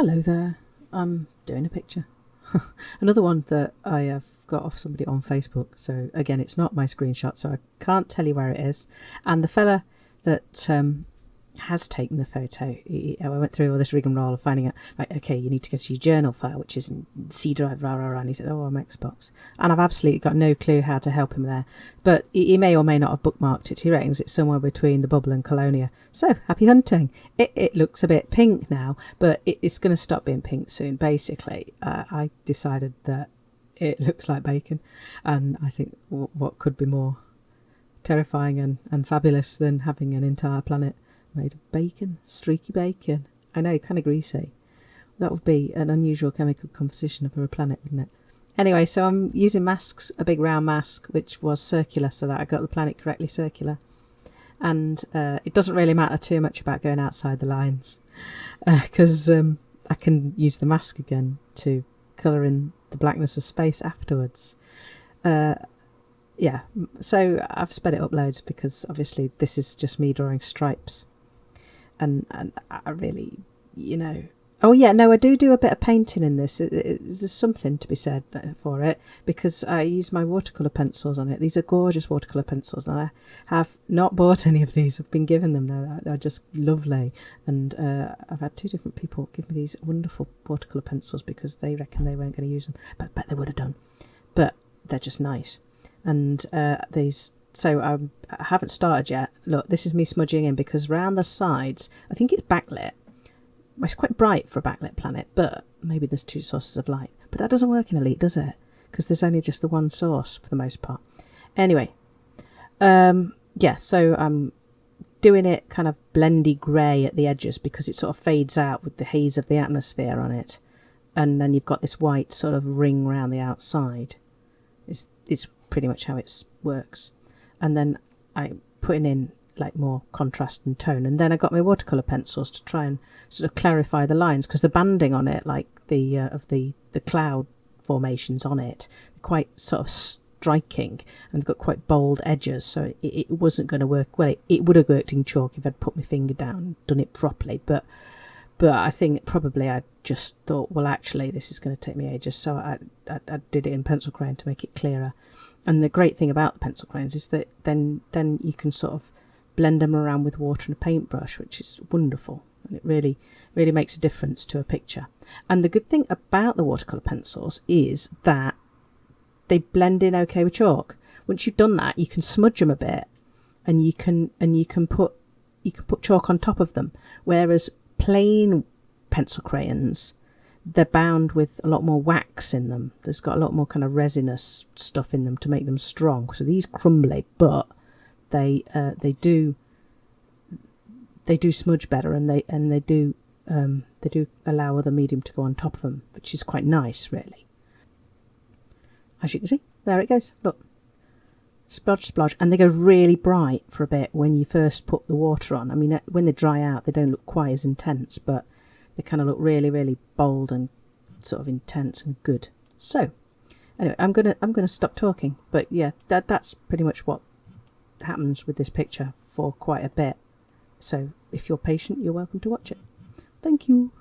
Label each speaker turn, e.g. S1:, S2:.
S1: Hello there. I'm doing a picture. Another one that I have got off somebody on Facebook. So again, it's not my screenshot, so I can't tell you where it is. And the fella that um, has taken the photo. I went through all this rigmarole of finding out, right, okay, you need to go to your journal file, which is in C drive, rah, rah, rah. And he said, oh, I'm Xbox. And I've absolutely got no clue how to help him there. But he may or may not have bookmarked it. He reckons it's somewhere between the bubble and Colonia. So, happy hunting. It, it looks a bit pink now, but it, it's going to stop being pink soon. Basically, uh, I decided that it looks like bacon. And I think w- what could be more terrifying and, and fabulous than having an entire planet made of bacon, streaky bacon. I know, kind of greasy. That would be an unusual chemical composition for a planet, wouldn't it? Anyway, so I'm using masks, a big round mask, which was circular, so that I got the planet correctly circular. And uh, it doesn't really matter too much about going outside the lines, because uh, um, I can use the mask again to colour in the blackness of space afterwards. Uh, yeah, so I've sped it up loads because obviously this is just me drawing stripes and and I really, you know. Oh yeah, no, I do do a bit of painting in this. It, it, there's something to be said uh, for it because I use my watercolor pencils on it. These are gorgeous watercolor pencils, and I have not bought any of these. I've been given them. They're, they're just lovely, and uh, I've had two different people give me these wonderful watercolor pencils because they reckon they weren't going to use them, but bet they would have done. But they're just nice, and uh, these so um, I haven't started yet. Look, this is me smudging in because round the sides, I think it's backlit. It's quite bright for a backlit planet, but maybe there's two sources of light. But that doesn't work in Elite, does it? Because there's only just the one source for the most part. Anyway, um, yeah, so I'm doing it kind of blendy grey at the edges because it sort of fades out with the haze of the atmosphere on it. And then you've got this white sort of ring round the outside. It's, it's pretty much how it works and then I putting in like more contrast and tone. And then I got my watercolor pencils to try and sort of clarify the lines because the banding on it like the uh, of the the cloud formations on it quite sort of striking and got quite bold edges. So it, it wasn't going to work. Well it, it, would have worked in chalk if I'd put my finger down done it properly but but I think probably I just thought well actually this is going to take me ages so I, I, I did it in pencil crayon to make it clearer and the great thing about the pencil crayons is that then then you can sort of blend them around with water and a paintbrush, which is wonderful. And it really, really makes a difference to a picture. And the good thing about the watercolour pencils is that they blend in okay with chalk. Once you've done that, you can smudge them a bit and you can and you can put you can put chalk on top of them. Whereas plain pencil crayons they're bound with a lot more wax in them. There's got a lot more kind of resinous stuff in them to make them strong. So these crumbly, but they uh, they do they do smudge better, and they and they do um, they do allow other medium to go on top of them, which is quite nice, really. As you can see, there it goes. Look, splodge, splodge, and they go really bright for a bit when you first put the water on. I mean, uh, when they dry out, they don't look quite as intense, but they kind of look really, really bold and sort of intense and good. So, anyway, I'm gonna I'm gonna stop talking. But yeah, that that's pretty much what happens with this picture for quite a bit. So if you're patient, you're welcome to watch it. Thank you.